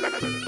ガタ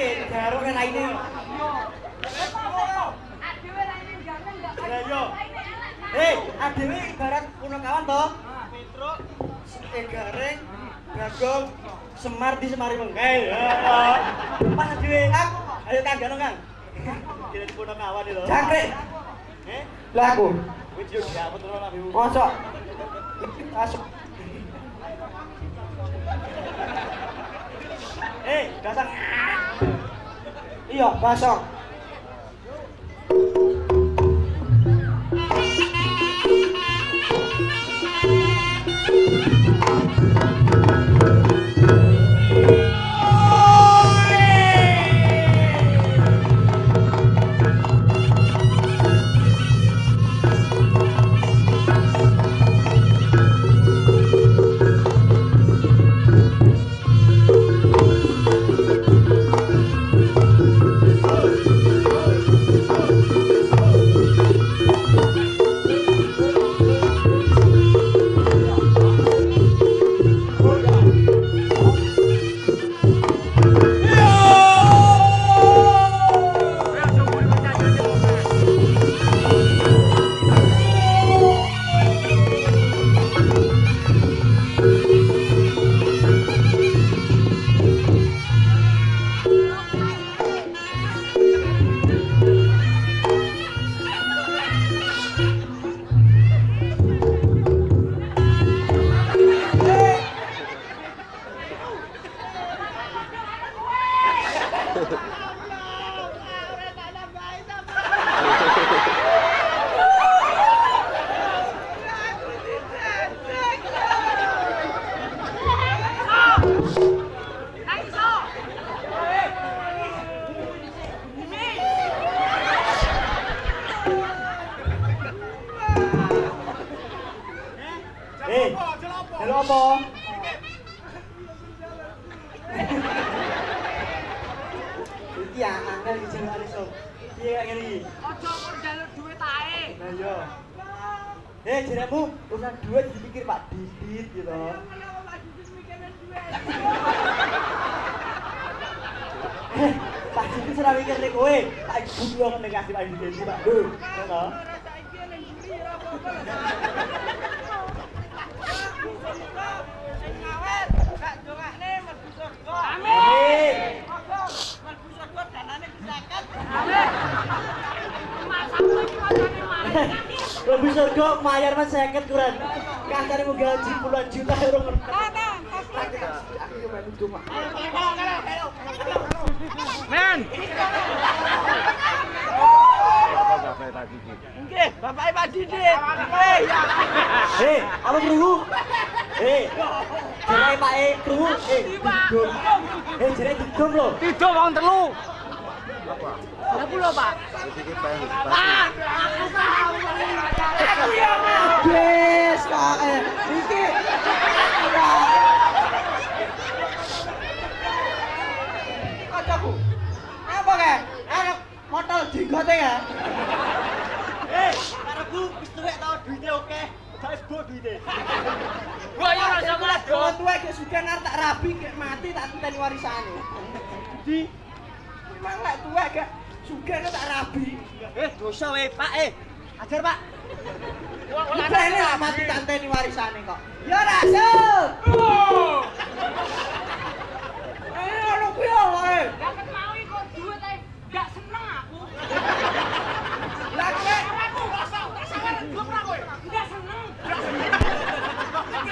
que quedaron en aire. ¡Eh! ¡Aquí ve! ¡Para uno acabando! ¡Petro! ¡El carren! ¡Rago! ¡Semar di semari mengkai! ¡Pas aquí ve! ¡Ayo tangga no kan! ¡Kira di puno kawan ilo! ¡Jangkrik! ¡Eh! ¡Lah aku! ¡Wih jok! ¡Ya betul lah nabimu! ¡Masuk! ¡Masuk! ¡Eh! ¡Dasang! Iya, pasang. Lebih surga mayar mas seket kurang. Kasarnya mau gaji puluhan juta euro per pak. Men. Nggih, Bapak Pak Didit. Nggih, ya. Hei, apa kerungu? Hei, pak eh kerungu. Eh, didom. Eh, jerai didom loh. Tidur wong telu. Pak. Pak. Yes, kak. Eh, iki. Kancaku. Apa kae? Arep motor jenggote ya. Eh, karepku wis tuwek tau duite oke. Guys, bo duite. Gua ya ora sama tuwek gek sugih ngarep tak rabi mati tak titeni warisane. Di Memang lek tuwek gek sugih tak rabi. Eh, dosa wae, Pak. Eh, ajar, Pak. Ini lah mati tak titeni warisane kok. Ya rasul. Eh, ono kuwi wae. Dapat mau ikut duit ae. Gak seneng aku. Lah Aku kowe. Gak seneng.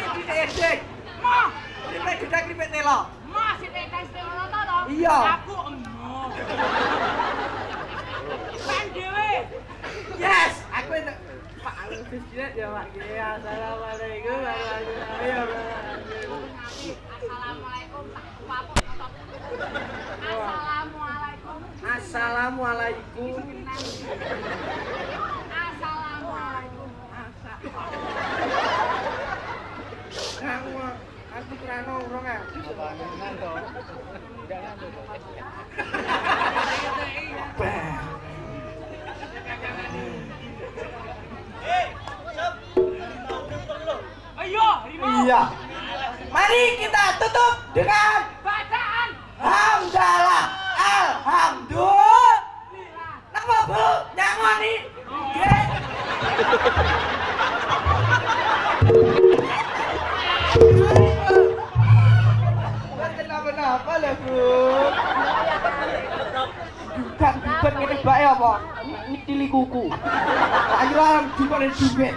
iki diedek. Mah, telo. mah to. Iya. Kan dhewe. Yes, aku entuk Pak Alvis Jinet ya Pak. Ya, Assalamualaikum warahmatullahi wabarakatuh. Assalamualaikum tak papuk otot. Assalamualaikum. Assalamualaikum. Assalamualaikum. Kamu aku kurang urung ah. Ayo. Iya. Mari kita tutup dengan Bacaan. hamdalah. Alhamdulillah. Napa Bu? Nyangoni. Nggih. Kenapa-napa lah, Bu? Dukan, dukan ngene bae apa? Nyitili kuku. Ayo dikone duit.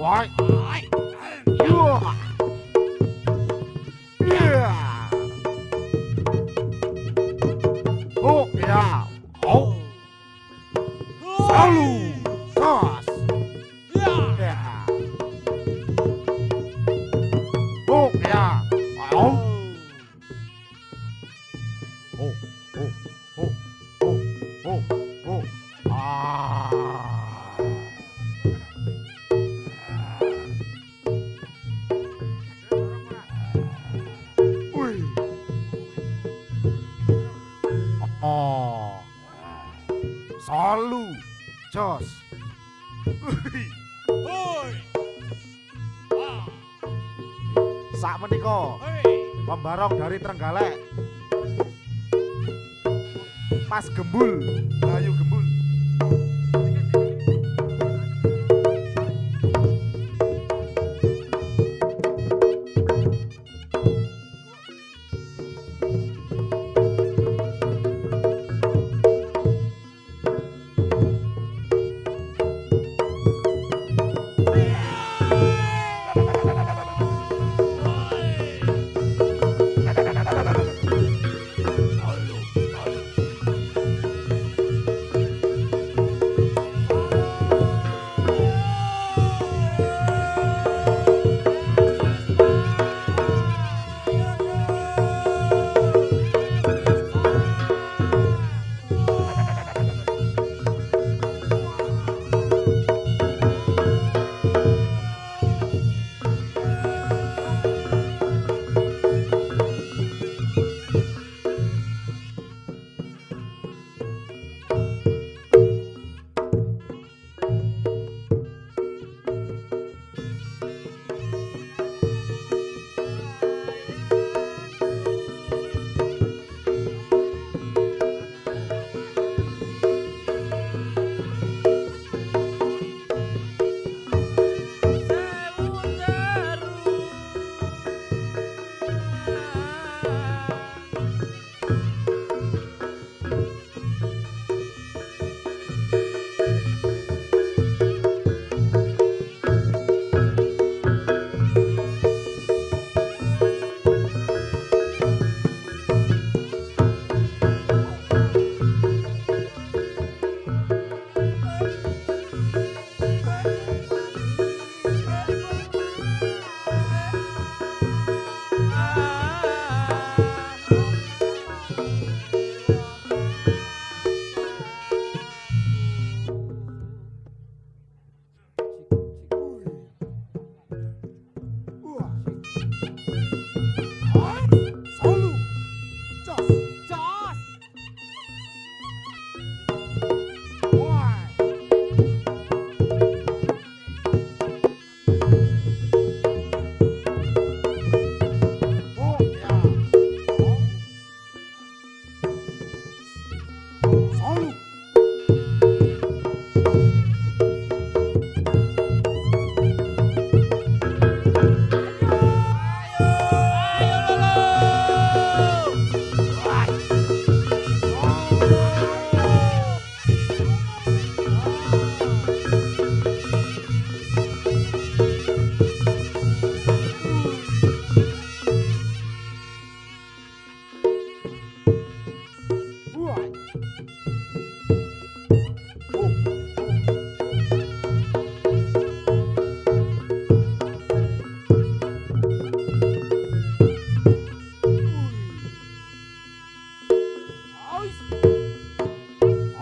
Why? Why? Yeah. Pembarong dari Trenggalek. Pas Gembul,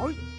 nổi